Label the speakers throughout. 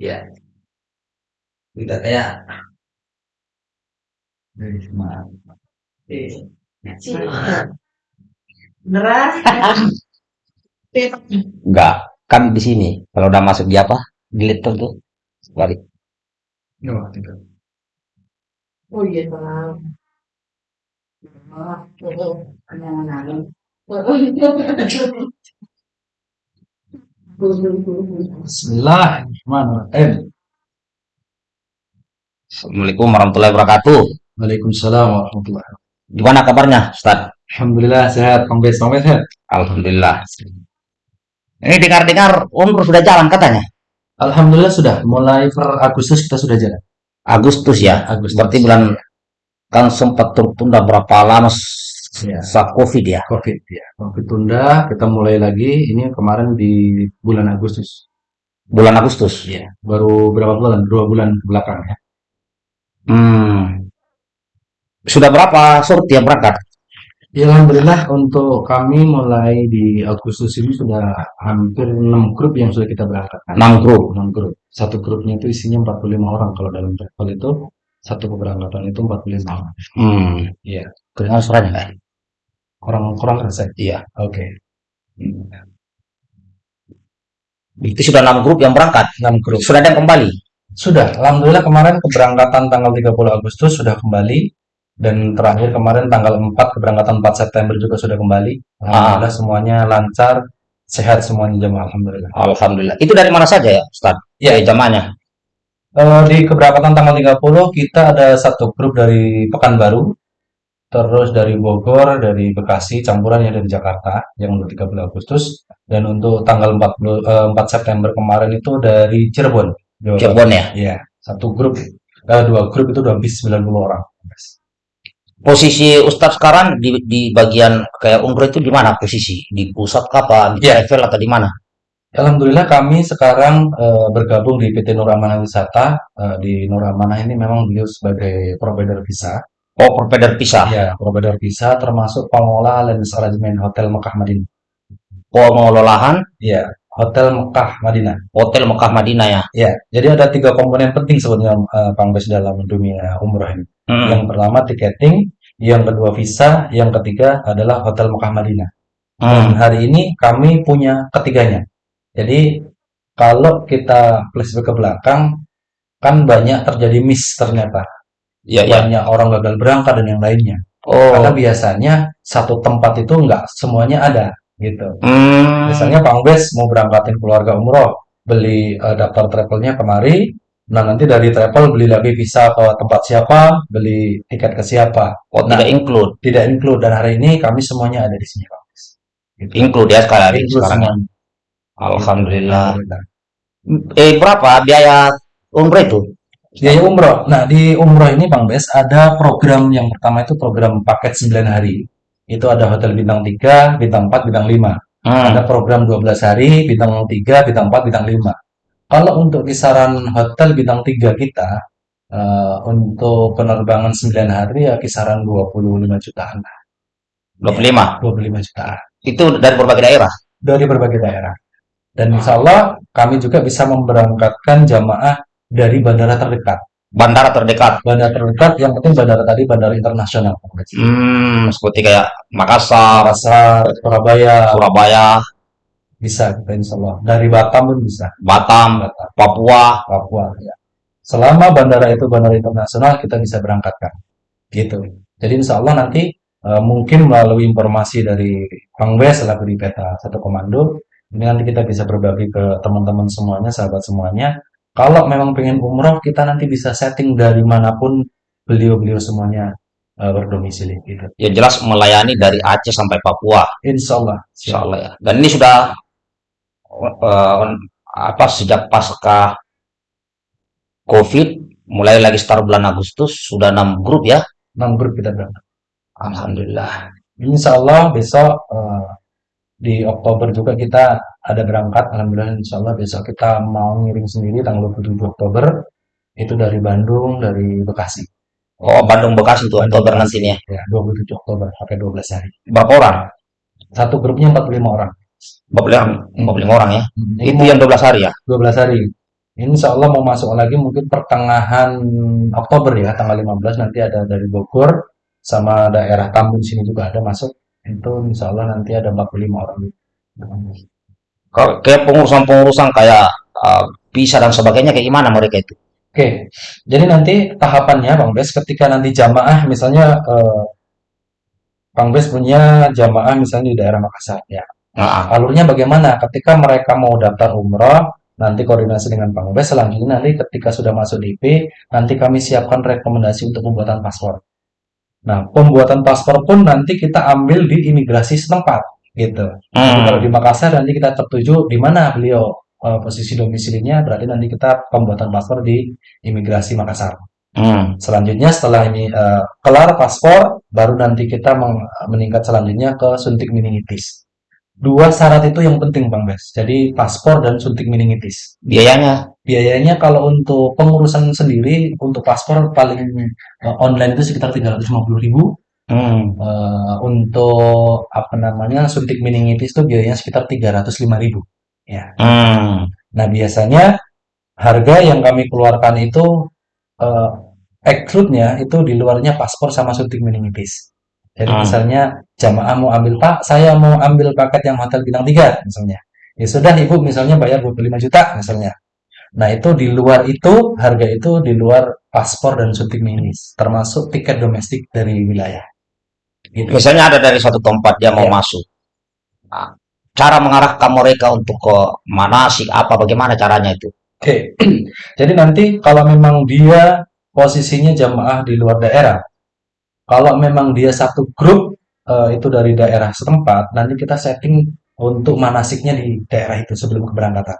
Speaker 1: ya udah kayak
Speaker 2: Beneran?
Speaker 3: Enggak, kan di sini. Kalau udah masuk di apa? Di laptop tuh. Balik.
Speaker 1: oh.
Speaker 2: Oh iya bang. Oh, kenangan.
Speaker 1: Bismillahirrahmanirrahim.
Speaker 3: Assalamualaikum warahmatullahi wabarakatuh.
Speaker 1: Waalaikumsalam warahmatullahi wabarakatuh.
Speaker 3: Gimana kabarnya, Ustaz?
Speaker 1: Alhamdulillah sehat, Bang Bes, Bang Bes sehat.
Speaker 3: Alhamdulillah. Ini dengar-dengar umroh sudah jalan katanya.
Speaker 1: Alhamdulillah sudah, mulai per Agustus kita sudah jalan.
Speaker 3: Agustus ya.
Speaker 1: Agustus.
Speaker 3: Berarti bulan kan sempat tertunda berapa lama
Speaker 1: Iya.
Speaker 3: saat Covid ya.
Speaker 1: Covid ya, Covid tunda, kita mulai lagi. Ini kemarin di bulan Agustus.
Speaker 3: Bulan Agustus.
Speaker 1: Iya. Baru berapa bulan? Dua bulan ke belakang ya.
Speaker 3: Hmm. Sudah berapa sorti yang berangkat?
Speaker 1: Ya, Alhamdulillah untuk kami mulai di Agustus ini sudah hampir 6 grup yang sudah kita berangkatkan.
Speaker 3: 6 grup.
Speaker 1: 6 grup. Satu grupnya itu isinya 45 orang. Kalau dalam travel itu satu keberangkatan itu 45 orang.
Speaker 3: Hmm.
Speaker 1: Iya.
Speaker 3: Kedengar suaranya nggak?
Speaker 1: Kurang kurang kerasa.
Speaker 3: Iya.
Speaker 1: Oke.
Speaker 3: Itu sudah 6 grup yang berangkat.
Speaker 1: 6 grup.
Speaker 3: Sudah ada yang kembali.
Speaker 1: Sudah, alhamdulillah kemarin keberangkatan tanggal 30 Agustus sudah kembali dan terakhir kemarin tanggal 4 keberangkatan 4 September juga sudah kembali. Alhamdulillah semuanya lancar, sehat semuanya jemaah alhamdulillah.
Speaker 3: Alhamdulillah. Itu dari mana saja ya, Ustaz?
Speaker 1: Ya.
Speaker 3: Ya, jamaahnya.
Speaker 1: Eh, di keberangkatan tanggal 30 kita ada satu grup dari Pekanbaru, terus dari Bogor, dari Bekasi, campuran yang dari Jakarta yang untuk 30 Agustus dan untuk tanggal 40 eh, 4 September kemarin itu dari Cirebon. Jawa.
Speaker 3: Cirebon ya.
Speaker 1: Iya, satu grup, eh, dua grup itu udah habis 90 orang.
Speaker 3: Posisi Ustadz sekarang di, di bagian kayak umroh itu di mana posisi? Di pusat apa? Di
Speaker 1: Iya.
Speaker 3: travel atau di mana?
Speaker 1: Alhamdulillah kami sekarang eh, bergabung di PT Nuramana Wisata. Eh, di Nuramana ini memang beliau sebagai provider visa.
Speaker 3: Oh, provider pisah.
Speaker 1: Ya, provider visa termasuk pengelola Land Arrangement Hotel Mekah Madinah.
Speaker 3: Pengelolaan
Speaker 1: Iya, Hotel Mekah Madinah.
Speaker 3: Hotel Mekah Madinah ya.
Speaker 1: Ya, jadi ada tiga komponen penting sebenarnya eh, Bang Bes dalam dunia umroh ini.
Speaker 3: Hmm.
Speaker 1: Yang pertama tiketing, yang kedua visa, yang ketiga adalah Hotel Mekah Madinah. Dan
Speaker 3: Hmm.
Speaker 1: hari ini kami punya ketiganya. Jadi kalau kita flashback ke belakang, kan banyak terjadi miss ternyata.
Speaker 3: Ya, ya.
Speaker 1: Banyak orang gagal berangkat dan yang lainnya.
Speaker 3: Oh.
Speaker 1: Karena biasanya satu tempat itu nggak semuanya ada gitu.
Speaker 3: Hmm.
Speaker 1: Misalnya Bang Bes mau berangkatin keluarga umroh, beli eh, daftar travelnya kemari, nah nanti dari travel beli lagi visa ke tempat siapa, beli tiket ke siapa.
Speaker 3: Oh,
Speaker 1: Nah,
Speaker 3: tidak include.
Speaker 1: tidak include dan hari ini kami semuanya ada di sini Bang Bes. Gitu.
Speaker 3: Include ya sekarang.
Speaker 1: Include
Speaker 3: sekarang.
Speaker 1: semuanya.
Speaker 3: Alhamdulillah.
Speaker 1: Alhamdulillah.
Speaker 3: Eh, berapa biaya umroh itu?
Speaker 1: Biaya umroh. Nah, di umroh ini Bang Bes ada program yang pertama itu program paket 9 hari. Itu ada hotel bintang 3, bintang 4, bintang 5.
Speaker 3: Hmm.
Speaker 1: Ada program 12 hari, bintang 3, bintang 4, bintang 5. Kalau untuk kisaran hotel bintang 3 kita, eh, untuk penerbangan 9 hari ya kisaran 25 jutaan. lah.
Speaker 3: 25.
Speaker 1: 25 jutaan.
Speaker 3: Itu dari berbagai daerah.
Speaker 1: Dari berbagai daerah. Dan insya Allah kami juga bisa memberangkatkan jamaah dari bandara terdekat.
Speaker 3: Bandara terdekat.
Speaker 1: Bandara terdekat, yang penting bandara tadi bandara internasional.
Speaker 3: Hmm, seperti kayak Makassar,
Speaker 1: Makassar, Surabaya,
Speaker 3: Surabaya,
Speaker 1: bisa kita insya Allah. Dari Batam pun bisa.
Speaker 3: Batam,
Speaker 1: Batam.
Speaker 3: Papua.
Speaker 1: Papua ya. Selama bandara itu bandara internasional kita bisa berangkatkan gitu. Jadi insya Allah nanti eh, mungkin melalui informasi dari Bang Bes selaku di peta satu komando ini nanti kita bisa berbagi ke teman-teman semuanya, sahabat semuanya. Kalau memang pengen umroh kita nanti bisa setting dari mana pun beliau-beliau semuanya eh, berdomisili gitu.
Speaker 3: Ya jelas melayani dari Aceh sampai Papua.
Speaker 1: Insya Allah.
Speaker 3: Insya Allah ya. Dan ini sudah eh, apa sejak pasca COVID mulai lagi start bulan Agustus sudah enam grup ya.
Speaker 1: Enam grup kita berangkat.
Speaker 3: Alhamdulillah.
Speaker 1: Insya Allah besok eh, di Oktober juga kita ada berangkat. Alhamdulillah Insya Allah besok kita mau ngirim sendiri tanggal 27 Oktober. Itu dari Bandung, dari Bekasi.
Speaker 3: Oh Bandung Bekasi itu
Speaker 1: Bandung,
Speaker 3: Oktober
Speaker 1: Bekasi.
Speaker 3: nantinya.
Speaker 1: Ya, 27 Oktober sampai 12 hari.
Speaker 3: Berapa orang?
Speaker 1: Satu grupnya 45 orang.
Speaker 3: 45 45 orang ya.
Speaker 1: Hmm,
Speaker 3: Itu yang 12 hari ya.
Speaker 1: 12 hari. Insya Allah mau masuk lagi mungkin pertengahan Oktober ya, tanggal 15 nanti ada dari Bogor sama daerah Tambun sini juga ada masuk. Itu insya Allah nanti ada 45 orang.
Speaker 3: Kalau kayak pengurusan-pengurusan kayak uh, visa dan sebagainya kayak gimana mereka itu?
Speaker 1: Oke, jadi nanti tahapannya Bang Bes ketika nanti jamaah misalnya eh, Bang Bes punya jamaah misalnya di daerah Makassar ya.
Speaker 3: Nah,
Speaker 1: Alurnya bagaimana? Ketika mereka mau daftar umroh, nanti koordinasi dengan Bang Bes. Selanjutnya nanti ketika sudah masuk DP, nanti kami siapkan rekomendasi untuk pembuatan paspor. Nah, pembuatan paspor pun nanti kita ambil di imigrasi setempat, gitu. Jadi kalau
Speaker 3: hmm,
Speaker 1: di Makassar nanti kita tertuju di mana beliau eh, posisi domisilinya, berarti nanti kita pembuatan paspor di imigrasi Makassar.
Speaker 3: hmm,
Speaker 1: Selanjutnya setelah ini eh, kelar paspor, baru nanti kita meningkat selanjutnya ke suntik meningitis. Dua syarat itu yang penting Bang Bes. Jadi paspor dan suntik meningitis.
Speaker 3: biayanya.
Speaker 1: Biayanya kalau untuk pengurusan sendiri untuk paspor paling eh, online itu sekitar 350.000.
Speaker 3: Hmm,
Speaker 1: Eh, untuk apa namanya suntik meningitis itu biayanya sekitar 305.000. Ya.
Speaker 3: hmm,
Speaker 1: Nah, biasanya harga yang kami keluarkan itu eh, exclude-nya itu di luarnya paspor sama suntik meningitis. Jadi
Speaker 3: hmm,
Speaker 1: misalnya jamaah mau ambil Pak, saya mau ambil paket yang hotel bintang 3 misalnya. Ya sudah Ibu misalnya bayar 25 juta misalnya. Nah, itu di luar itu harga itu di luar paspor dan suntik meningitis, termasuk tiket domestik dari wilayah. Gitu.
Speaker 3: Misalnya ada dari suatu tempat dia mau
Speaker 1: Ya.
Speaker 3: masuk. Nah, cara mengarahkan mereka untuk ke manasik apa bagaimana caranya itu?
Speaker 1: Oke. Jadi nanti kalau memang dia posisinya jamaah di luar daerah, Kalau memang dia satu grup eh, itu dari daerah setempat, nanti kita setting untuk manasiknya di daerah itu sebelum keberangkatan.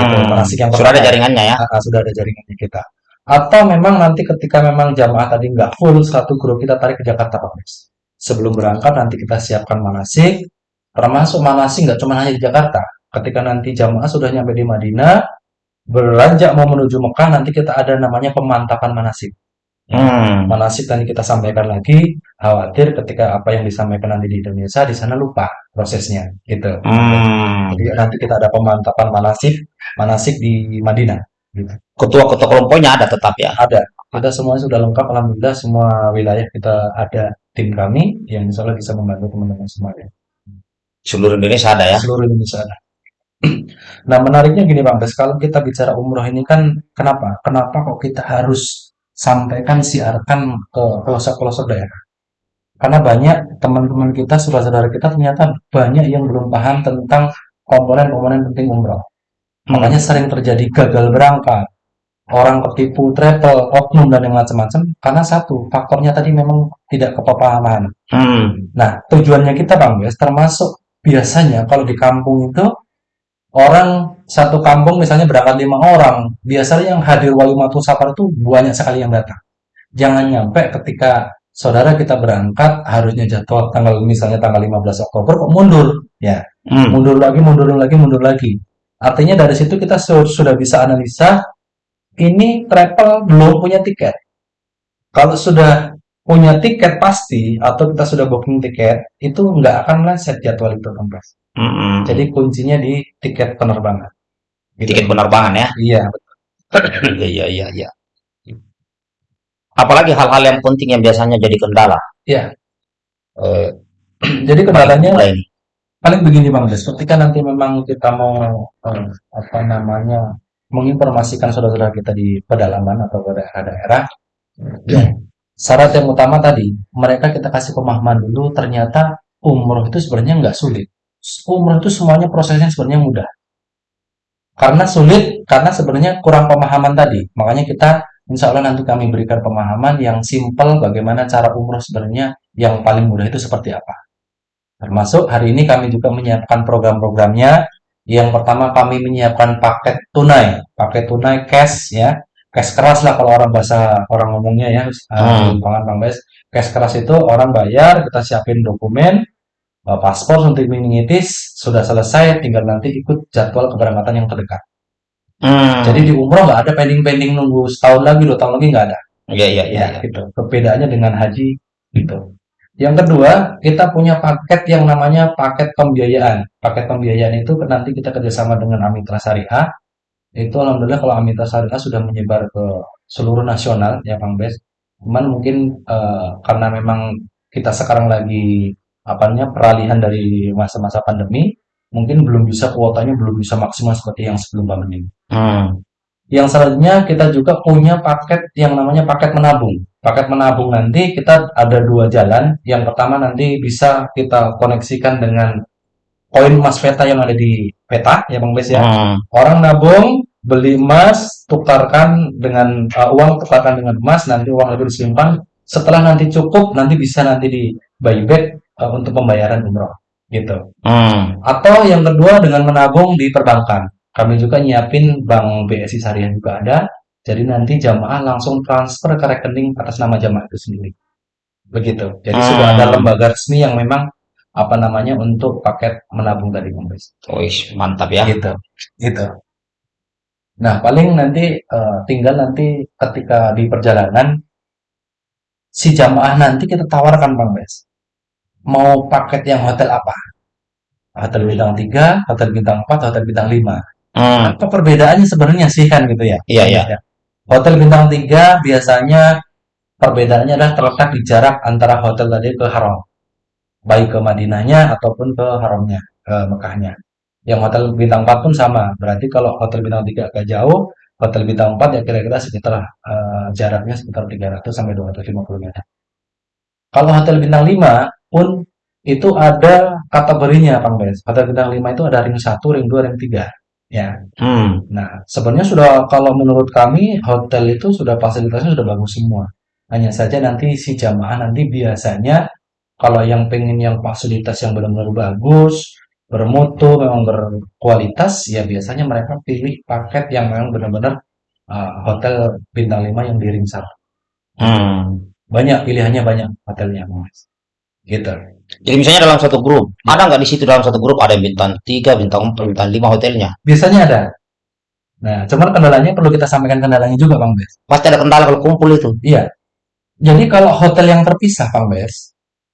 Speaker 1: Gitu,
Speaker 3: Hmm,
Speaker 1: manasik yang
Speaker 3: sudah ada jaringannya ya?
Speaker 1: ah, sudah ada jaringannya kita. Atau memang nanti ketika memang jamaah tadi nggak full satu grup kita tarik ke Jakarta Pak Bes. Sebelum berangkat nanti kita siapkan manasik, termasuk manasik nggak cuma hanya di Jakarta. Ketika nanti jamaah sudah nyampe di Madinah, beranjak mau menuju Mekah, nanti kita ada namanya pemantapan manasik. Ya,
Speaker 3: Hmm,
Speaker 1: manasik tadi kita sampaikan lagi, khawatir ketika apa yang disampaikan nanti di Indonesia di sana lupa prosesnya, gitu.
Speaker 3: hmm.
Speaker 1: Jadi nanti kita ada pemantapan manasik, manasik di Madinah. Gitu.
Speaker 3: Ketua-ketua kelompoknya ada tetap ya?
Speaker 1: Ada, kita semua sudah lengkap, alhamdulillah semua wilayah kita ada tim kami yang insya Allah bisa membantu teman-teman semuanya.
Speaker 3: Seluruh Indonesia ada ya?
Speaker 1: Seluruh Indonesia ada. Nah menariknya gini Bang Bes, kalau kita bicara umroh ini kan kenapa? Kenapa kok kita harus sampaikan siarkan ke pelosok-pelosok daerah? Karena banyak teman-teman kita, saudara-saudara kita ternyata banyak yang belum paham tentang komponen-komponen penting umroh. Makanya sering terjadi gagal berangkat, orang ketipu travel, oknum dan yang macam-macam karena satu faktornya tadi memang tidak kepahaman.
Speaker 3: hmm,
Speaker 1: Nah, tujuannya kita Bang Bes termasuk biasanya kalau di kampung itu orang satu kampung misalnya berangkat lima orang, biasanya yang hadir walimatul safar itu banyak sekali yang datang. Jangan nyampe ketika saudara kita berangkat harusnya jadwal tanggal misalnya tanggal 15 Oktober kok mundur, ya
Speaker 3: hmm,
Speaker 1: mundur lagi, mundur lagi, mundur lagi. Artinya dari situ kita su- sudah bisa analisa ini travel belum punya tiket. Kalau sudah punya tiket pasti atau kita sudah booking tiket itu nggak akan meleset jadwal itu Bang
Speaker 3: Hmm.
Speaker 1: Jadi kuncinya di tiket penerbangan. Gitu.
Speaker 3: Tiket penerbangan ya?
Speaker 1: Iya,
Speaker 3: Iya, iya, iya, iya. Apalagi hal-hal yang penting yang biasanya jadi kendala.
Speaker 1: iya.
Speaker 3: Eh,
Speaker 1: Jadi kendalanya
Speaker 3: mulai
Speaker 1: paling begini Bang Des, ketika nanti memang kita mau eh, apa namanya menginformasikan saudara-saudara kita di pedalaman atau ke daerah-daerah, ya, syarat yang utama tadi mereka kita kasih pemahaman dulu ternyata umroh itu sebenarnya nggak sulit. Umroh itu semuanya prosesnya sebenarnya mudah. Karena sulit, karena sebenarnya kurang pemahaman tadi. Makanya kita insya Allah nanti kami berikan pemahaman yang simpel bagaimana cara umroh sebenarnya yang paling mudah itu seperti apa. Termasuk hari ini kami juga menyiapkan program-programnya. Yang pertama kami menyiapkan paket tunai, paket tunai cash ya, cash keras lah kalau orang bahasa orang ngomongnya ya, uh,
Speaker 3: Hmm,
Speaker 1: Bes. Cash keras itu orang bayar, kita siapin dokumen, paspor, suntik meningitis, sudah selesai, tinggal nanti ikut jadwal keberangkatan yang terdekat. Jadi di
Speaker 3: hmm.
Speaker 1: umroh nggak ada pending-pending nunggu setahun lagi, dua tahun lagi nggak ada.
Speaker 3: Iya, iya, iya,
Speaker 1: Ya,
Speaker 3: iya.
Speaker 1: gitu. Perbedaannya dengan haji gitu. Yang kedua, kita punya paket yang namanya paket pembiayaan. Paket pembiayaan itu nanti kita kerjasama dengan Amitra Syariah. Itu alhamdulillah kalau Amita Syariah sudah menyebar ke seluruh nasional ya Bang Bes. Cuman mungkin eh, karena memang kita sekarang lagi apa namanya peralihan dari masa-masa pandemi, mungkin belum bisa kuotanya belum bisa maksimal seperti yang sebelum pandemi.
Speaker 3: Hmm.
Speaker 1: Yang selanjutnya kita juga punya paket yang namanya paket menabung. Paket menabung nanti kita ada dua jalan. Yang pertama nanti bisa kita koneksikan dengan koin emas peta yang ada di peta ya Bang Bes ya.
Speaker 3: Hmm.
Speaker 1: Orang nabung, beli emas, tukarkan dengan uh, uang, tukarkan dengan emas, nanti uang itu disimpan. Setelah nanti cukup, nanti bisa nanti di buyback uh, untuk pembayaran umroh gitu.
Speaker 3: Hmm.
Speaker 1: Atau yang kedua dengan menabung di perbankan. Kami juga nyiapin bank BSI Syariah juga ada. Jadi nanti jamaah langsung transfer ke rekening atas nama jamaah itu sendiri. Begitu. Jadi sudah ada
Speaker 3: Hmm.
Speaker 1: lembaga resmi yang memang apa namanya untuk paket menabung tadi Bang Bes.
Speaker 3: Wih, mantap ya.
Speaker 1: Gitu. Gitu. Nah, paling nanti eh, tinggal nanti ketika di perjalanan si jamaah nanti kita tawarkan Bang Bes. Mau paket yang hotel apa? Hotel bintang 3, hotel bintang 4, hotel bintang 5.
Speaker 3: Hmm.
Speaker 1: Apa perbedaannya sebenarnya sih kan gitu ya?
Speaker 3: Iya, iya.
Speaker 1: Ya. Hotel bintang 3 biasanya perbedaannya adalah terletak di jarak antara hotel tadi ke haram. Baik ke Madinahnya ataupun ke haramnya, ke Mekahnya. Yang hotel bintang 4 pun sama. Berarti kalau hotel bintang 3 agak jauh, hotel bintang 4 ya kira-kira sekitar eh, jaraknya sekitar 300 sampai 250 meter. Kalau hotel bintang 5 pun itu ada kategorinya, Bang Bes. Hotel bintang 5 itu ada ring 1, ring 2, ring 3. Ya.
Speaker 3: Hmm.
Speaker 1: Nah, sebenarnya sudah kalau menurut kami hotel itu sudah fasilitasnya sudah bagus semua. Hanya saja nanti si jamaah nanti biasanya kalau yang pengen yang fasilitas yang benar-benar bagus, bermutu, memang berkualitas, ya biasanya mereka pilih paket yang memang benar-benar uh, hotel bintang 5 yang di ring 1.
Speaker 3: Hmm.
Speaker 1: Banyak pilihannya banyak hotelnya, Mas. Gitu.
Speaker 3: Jadi misalnya dalam satu grup, ada nggak di situ dalam satu grup ada yang bintang 3, bintang 4, bintang 5 hotelnya?
Speaker 1: Biasanya ada. Nah, cuman kendalanya perlu kita sampaikan kendalanya juga, Bang Bes.
Speaker 3: Pasti ada kendala kalau kumpul itu.
Speaker 1: Iya. Jadi kalau hotel yang terpisah, Bang Bes,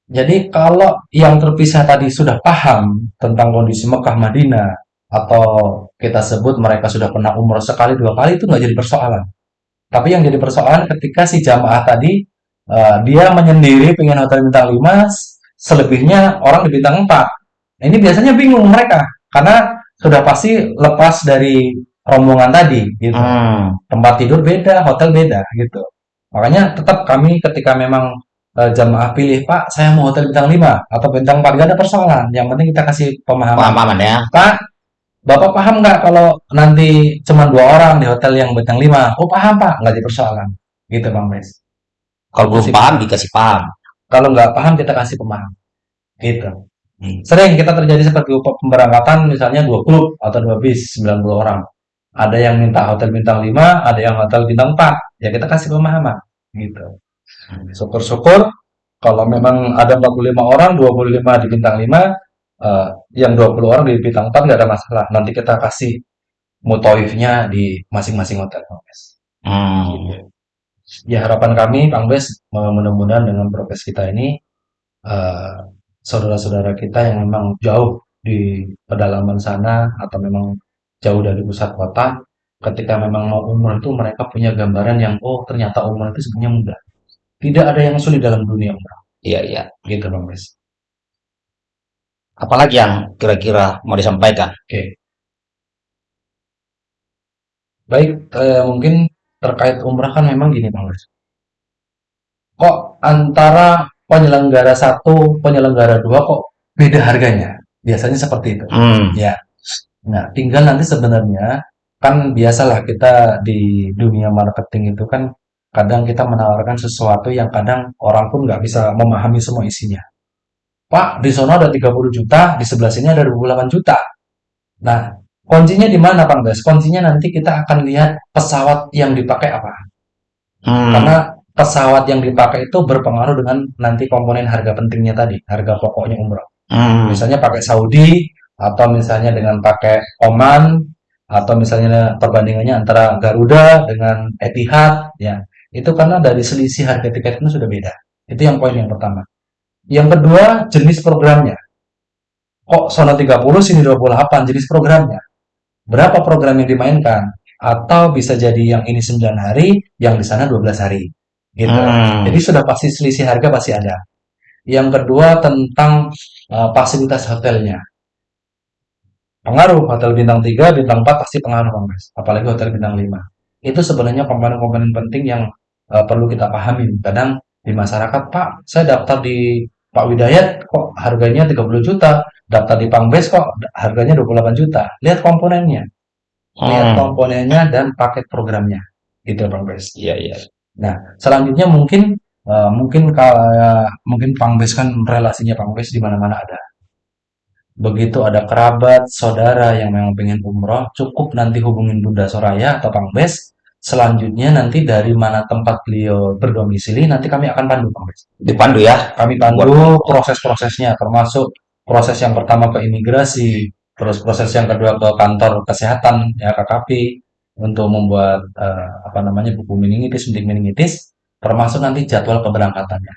Speaker 1: jadi kalau yang terpisah tadi sudah paham tentang kondisi Mekah Madinah atau kita sebut mereka sudah pernah umroh sekali dua kali itu nggak jadi persoalan. Tapi yang jadi persoalan ketika si jamaah tadi eh, dia menyendiri pengen hotel bintang 5, selebihnya orang di bintang 4. Nah, ini biasanya bingung mereka karena sudah pasti lepas dari rombongan tadi gitu
Speaker 3: Hmm.
Speaker 1: tempat tidur beda, hotel beda gitu. Makanya tetap kami ketika memang eh, jamaah pilih, Pak, saya mau hotel bintang 5 atau bintang 4, gak ada persoalan. Yang penting kita kasih pemahaman.
Speaker 3: Pemahaman ya.
Speaker 1: Pak, Bapak paham nggak kalau nanti cuma dua orang di hotel yang bintang 5? Oh, paham, Pak. Nggak jadi persoalan. Gitu, Bang Mes.
Speaker 3: Kalau belum paham dikasih paham.
Speaker 1: Kalau nggak paham, kita kasih pemahaman. Gitu.
Speaker 3: Hmm.
Speaker 1: Sering kita terjadi seperti pemberangkatan misalnya dua klub atau dua bis 90 orang. Ada yang minta hotel bintang 5, ada yang hotel bintang 4. Ya kita kasih pemahaman gitu. Syukur-syukur kalau memang ada 45 orang, 25 di bintang 5, eh, yang 20 orang di bintang 4 nggak ada masalah. Nanti kita kasih mutoifnya di masing-masing hotel, Bang Bes. Ya harapan kami, Bang Bes, mudah-mudahan dengan progres kita ini eh, saudara-saudara kita yang memang jauh di pedalaman sana atau memang jauh dari pusat kota, ketika memang mau umroh itu mereka punya gambaran yang oh ternyata umroh itu sebenarnya mudah. Tidak ada yang sulit dalam dunia umroh,
Speaker 3: Iya, iya.
Speaker 1: gitu Bang Bes.
Speaker 3: Apalagi yang kira-kira mau disampaikan?
Speaker 1: Oke. Baik, eh, mungkin terkait umrah kan memang gini Bang Bes. Kok antara penyelenggara satu, penyelenggara dua kok beda harganya? Biasanya seperti itu.
Speaker 3: Hmm.
Speaker 1: Ya. Nah, tinggal nanti sebenarnya kan biasalah kita di dunia marketing itu kan kadang kita menawarkan sesuatu yang kadang orang pun nggak bisa memahami semua isinya. Pak, di sana ada 30 juta, di sebelah sini ada 28 juta. Nah, kuncinya di mana, Bang Bes? Kuncinya nanti kita akan lihat pesawat yang dipakai apa.
Speaker 3: Hmm.
Speaker 1: Karena pesawat yang dipakai itu berpengaruh dengan nanti komponen harga pentingnya tadi, harga pokoknya umroh.
Speaker 3: Hmm.
Speaker 1: Misalnya pakai Saudi atau misalnya dengan pakai Oman atau misalnya perbandingannya antara Garuda dengan Etihad ya. Itu karena dari selisih harga tiket itu sudah beda. Itu yang poin yang pertama. Yang kedua, jenis programnya. Kok sono 30 sini 28 jenis programnya. Berapa program yang dimainkan? atau bisa jadi yang ini 9 hari, yang di sana 12 hari. Gitu.
Speaker 3: Hmm.
Speaker 1: Jadi sudah pasti selisih harga pasti ada. Yang kedua tentang uh, fasilitas hotelnya. Pengaruh hotel bintang 3, bintang 4 pasti pengaruh Bes. Apalagi hotel bintang 5. Itu sebenarnya komponen-komponen penting yang uh, perlu kita pahami. Kadang di masyarakat, Pak, saya daftar di Pak Widayat kok harganya 30 juta, daftar di Pangbes kok harganya 28 juta. Lihat komponennya, lihat
Speaker 3: Hmm.
Speaker 1: komponennya dan paket programnya. Gitu Bang Bes.
Speaker 3: Iya, iya.
Speaker 1: Nah, selanjutnya mungkin uh, mungkin kayak mungkin Pangbes kan relasinya Pangbes di mana-mana ada. Begitu ada kerabat, saudara yang memang pengen umroh, cukup nanti hubungin Bunda Soraya atau Pangbes. Selanjutnya nanti dari mana tempat beliau berdomisili, nanti kami akan pandu Pangbes.
Speaker 3: Dipandu ya.
Speaker 1: Kami pandu proses-prosesnya, termasuk proses yang pertama ke imigrasi, terus proses yang kedua ke kantor kesehatan, ya KKP, untuk membuat eh, apa namanya buku meningitis, suntik meningitis, termasuk nanti jadwal keberangkatannya.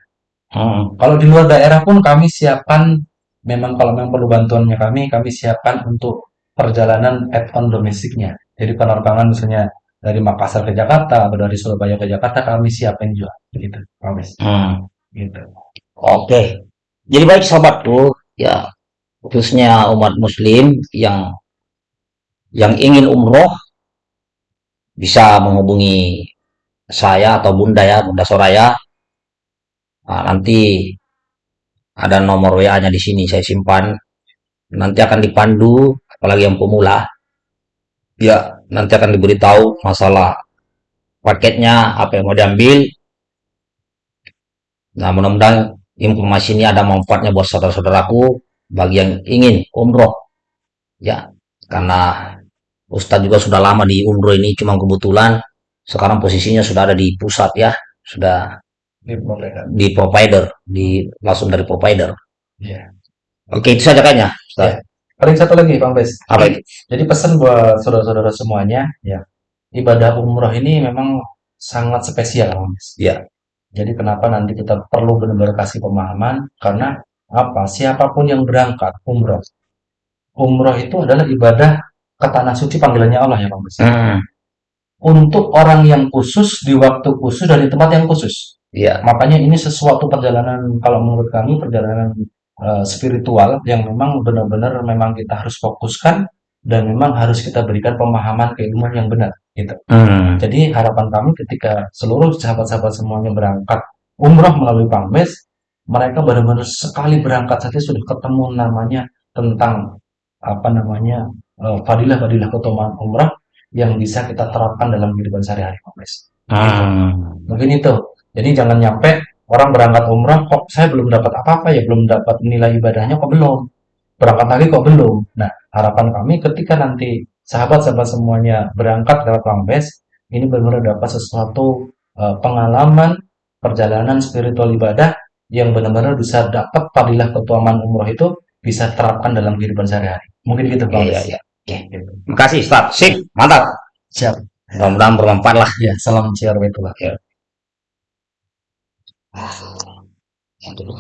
Speaker 3: Hmm.
Speaker 1: Kalau di luar daerah pun kami siapkan, memang kalau memang perlu bantuannya kami, kami siapkan untuk perjalanan add-on domestiknya. Jadi penerbangan misalnya dari Makassar ke Jakarta atau dari Surabaya ke Jakarta kami siapin juga, gitu, Wes.
Speaker 3: Hmm.
Speaker 1: Gitu.
Speaker 3: Oke. Jadi baik sahabatku, ya khususnya umat muslim yang yang ingin umroh bisa menghubungi saya atau Bunda ya, Bunda Soraya. Nah, nanti ada nomor WA-nya di sini saya simpan. Nanti akan dipandu, apalagi yang pemula. Ya, nanti akan diberitahu masalah paketnya, apa yang mau diambil. Nah, mudah-mudahan informasi ini ada manfaatnya buat saudara-saudaraku bagi yang ingin umroh. Ya, karena Ustadz juga sudah lama di umroh ini, cuma kebetulan sekarang posisinya sudah ada di pusat ya, sudah
Speaker 1: Ini provider.
Speaker 3: di provider, di langsung dari provider.
Speaker 1: Iya.
Speaker 3: Oke, itu saja kayaknya. Ustadz.
Speaker 1: Paling satu lagi, Bang Bes.
Speaker 3: Apa itu?
Speaker 1: Jadi pesan buat saudara-saudara semuanya, ya, ibadah umroh ini memang sangat spesial, Bang Bes.
Speaker 3: Ya.
Speaker 1: Jadi kenapa nanti kita perlu benar-benar kasih pemahaman? Karena apa? Siapa pun yang berangkat umroh, umroh itu adalah ibadah ke tanah suci panggilannya Allah ya, Bang Bes.
Speaker 3: Hmm,
Speaker 1: Untuk orang yang khusus di waktu khusus dan di tempat yang khusus.
Speaker 3: ya.
Speaker 1: Makanya ini sesuatu perjalanan kalau menurut kami perjalanan eh, spiritual yang memang benar-benar memang kita harus fokuskan dan memang harus kita berikan pemahaman keilmuan yang benar gitu.
Speaker 3: Hmm,
Speaker 1: Jadi harapan kami ketika seluruh sahabat-sahabat semuanya berangkat umroh melalui Pangbes, mereka benar-benar sekali berangkat saja sudah ketemu namanya tentang apa namanya eh, fadilah-fadilah keutamaan umrah yang bisa kita terapkan dalam kehidupan sehari-hari Pangbes.
Speaker 3: hmm,
Speaker 1: Mungkin itu. Jadi jangan nyampe orang berangkat umrah kok saya belum dapat apa-apa ya, belum dapat nilai ibadahnya kok belum. Berangkat lagi kok belum. Nah, harapan kami ketika nanti sahabat-sahabat semuanya berangkat lewat Pangbes, ini benar-benar dapat sesuatu eh, pengalaman perjalanan spiritual ibadah yang benar-benar bisa dapat fadilah keutamaan umroh itu bisa terapkan dalam kehidupan sehari-hari. Mungkin gitu, Bang.
Speaker 3: Iya, iya. Oke.
Speaker 1: Gitu.
Speaker 3: Terima kasih, Ustadz. Sip, mantap.
Speaker 1: Siap.
Speaker 3: Mudah-mudahan bermanfaat lah.
Speaker 1: Ya, salam siar betullah.
Speaker 3: Yang dulu.